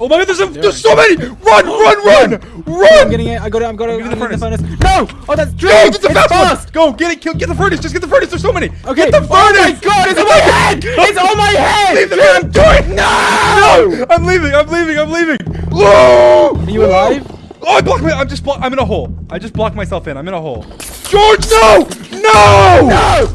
Oh my god, there's, a, there's so many! Oh, run, run, run! Run! I'm getting it. I got it. I'm got it. get the furnace. No! Oh, that's Go, Drake. get the it's fast fast. Go, get it, kill, get the furnace, just get the furnace, there's so many! Okay. Get the furnace! Oh my god, it's on my head! It's on my head! Leave the man, I'm doing No! No! I'm leaving, I'm leaving, I'm leaving! Whoa! Are you alive? Oh, I blocked my, I'm just blocked. I'm in a hole. I just blocked myself in, I'm in a hole. George, no! No! No!